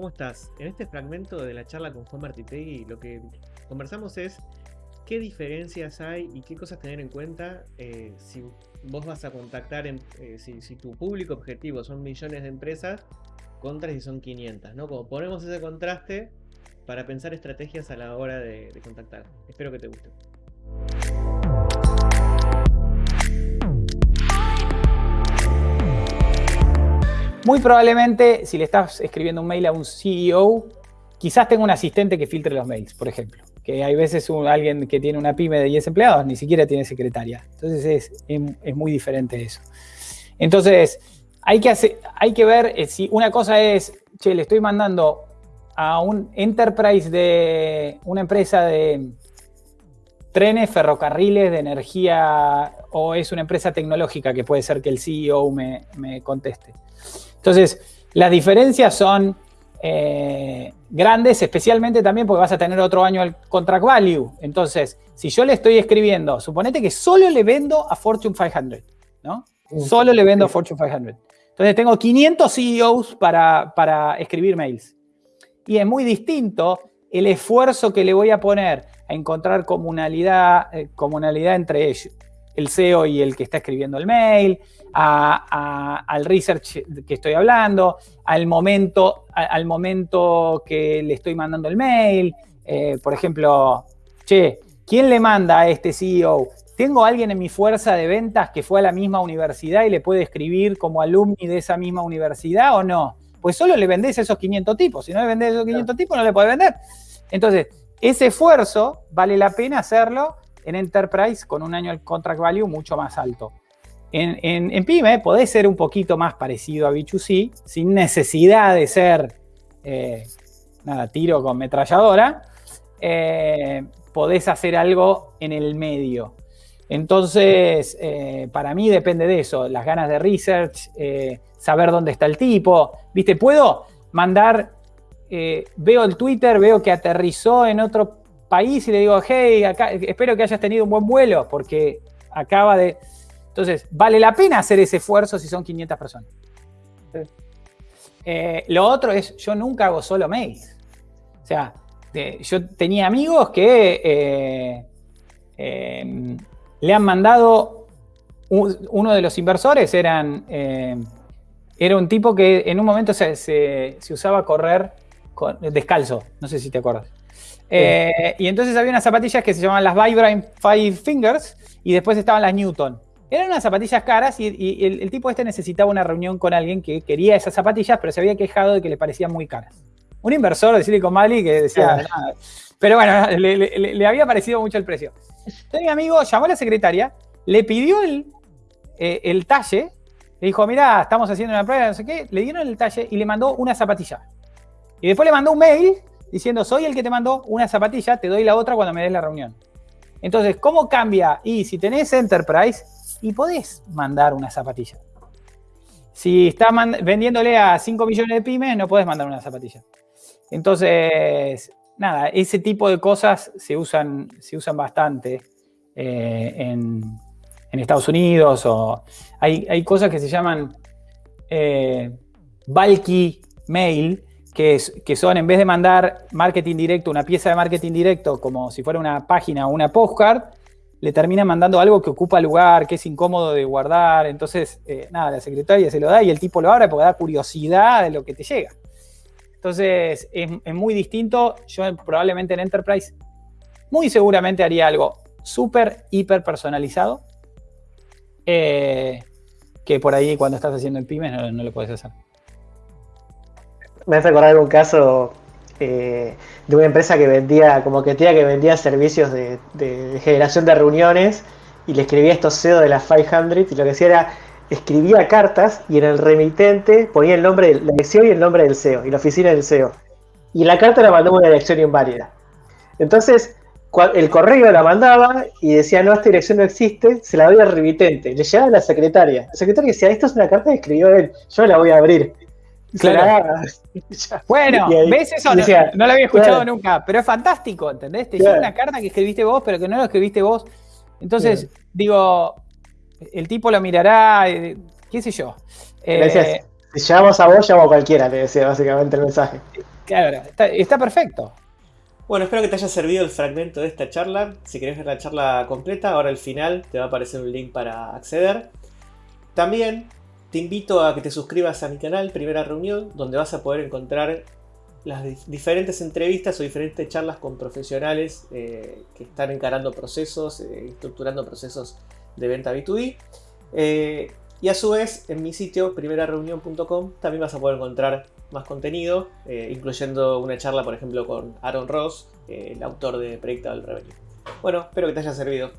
¿cómo estás? En este fragmento de la charla con Juan Martitegui, lo que conversamos es qué diferencias hay y qué cosas tener en cuenta eh, si vos vas a contactar, eh, si, tu público objetivo son millones de empresas contra si son 500, ¿no? Como ponemos ese contraste para pensar estrategias a la hora de contactar. Espero que te guste. Muy probablemente, si le estás escribiendo un mail a un CEO, quizás tenga un asistente que filtre los mails, por ejemplo. Que hay veces alguien que tiene una pyme de 10 empleados ni siquiera tiene secretaria. Entonces es, muy diferente eso. Entonces, hay que, hay que ver eh, si una cosa es, che, le estoy mandando a un enterprise de una empresa de trenes, ferrocarriles, de energía, o es una empresa tecnológica que puede ser que el CEO me, me conteste. Entonces, las diferencias son eh, grandes, especialmente también porque vas a tener otro año el contract value. Entonces, si yo le estoy escribiendo, suponete que solo le vendo a Fortune 500, ¿no? Solo le vendo a Fortune 500. Entonces, tengo 500 CEOs para, para escribir mails. Y es muy distinto el esfuerzo que le voy a poner a encontrar comunalidad, eh, comunalidad entre ellos, el CEO y el que está escribiendo el mail, al research que estoy hablando, al momento, al momento que le estoy mandando el mail. Eh, por ejemplo, che, ¿quién le manda a este CEO? ¿Tengo alguien en mi fuerza de ventas que fue a la misma universidad y le puede escribir como alumni de esa misma universidad o no? Pues solo le vendés a esos 500 tipos. Si no le vendés a esos 500 tipos, no le puede vender. Entonces, ese esfuerzo vale la pena hacerlo en Enterprise con un año contract value mucho más alto. En, PyME podés ser un poquito más parecido a B2C, sin necesidad de ser, eh, nada, tiro con metralladora, eh, podés hacer algo en el medio. Entonces, eh, para mí depende de eso, las ganas de research, saber dónde está el tipo. ¿Viste? Puedo mandar, veo el Twitter, veo que aterrizó en otro país y le digo, hey, acá, espero que hayas tenido un buen vuelo, porque acaba de... Entonces, vale la pena hacer ese esfuerzo si son 500 personas. Eh, lo otro es, yo nunca hago solo mails. O sea, yo tenía amigos que eh, le han mandado, uno de los inversores eran, era un tipo que en un momento se, se, usaba a descalzo, no sé si te acuerdas. Eh, y entonces había unas zapatillas que se llamaban las Vibram Five Fingers y después estaban las Newton. Eran unas zapatillas caras y, el, tipo este necesitaba una reunión con alguien que quería esas zapatillas, pero se había quejado de que le parecían muy caras. Un inversor de Silicon Valley que decía, nada. pero bueno, le, había parecido mucho el precio. Entonces mi amigo llamó a la secretaria, le pidió el, eh, el talle, le dijo, mira, estamos haciendo una prueba, no sé qué, le dieron el talle y le mandó una zapatilla. Y después le mandó un mail diciendo, soy el que te mandó una zapatilla, te doy la otra cuando me des la reunión. Entonces, ¿cómo cambia? Y si tenés Enterprise, y podés mandar una zapatilla. Si estás vendiéndole a 5 millones de pymes, no podés mandar una zapatilla. Entonces, nada, ese tipo de cosas se usan, se usan bastante eh, en, Estados Unidos. O hay, cosas que se llaman eh, bulky mail, que, son en vez de mandar marketing directo, una pieza de marketing directo como si fuera una página o una postcard, le termina mandando algo que ocupa lugar, que es incómodo de guardar. Entonces, eh, nada, la secretaria se lo da y el tipo lo abre porque da curiosidad de lo que te llega. Entonces, es, muy distinto. Yo probablemente en Enterprise, muy seguramente haría algo súper, hiper personalizado. Eh, que por ahí cuando estás haciendo en pymes no, no lo puedes hacer me hace acordar un caso eh, de una empresa que vendía, como que tenía que vendía servicios de, generación de reuniones y le escribía estos CEO de las 500 y lo que hacía era escribía cartas y en el remitente ponía el nombre de la CEO y el nombre del CEO y la oficina del CEO. Y la carta la mandó una dirección inválida. Entonces, el correo la mandaba y decía, no, esta dirección no existe, se la doy al remitente. Le llegaba a la secretaria. La secretaria decía, esto es una carta que escribió él, yo la voy a abrir. Claro. bueno, ¿ves eso? No, lo había escuchado nunca, pero es fantástico, ¿entendés? Te llega una carta que escribiste vos, pero que no lo escribiste vos. Entonces, digo, el tipo lo mirará, eh, qué sé yo. Eh, si llamamos a vos, llamo a cualquiera, te decía básicamente el mensaje. Claro, está, perfecto. Bueno, espero que te haya servido el fragmento de esta charla. Si querés ver la charla completa, ahora al final te va a aparecer un link para acceder. También te invito a que te suscribas a mi canal Primera Reunión, donde vas a poder encontrar las diferentes entrevistas o diferentes charlas con profesionales eh, que están encarando procesos, eh, estructurando procesos de venta B2B. Eh, y a su vez, en mi sitio, primerareunión.com, también vas a poder encontrar más contenido, incluyendo una charla, por ejemplo, con Aaron Ross, el autor de Predictable Revenue. Bueno, espero que te haya servido.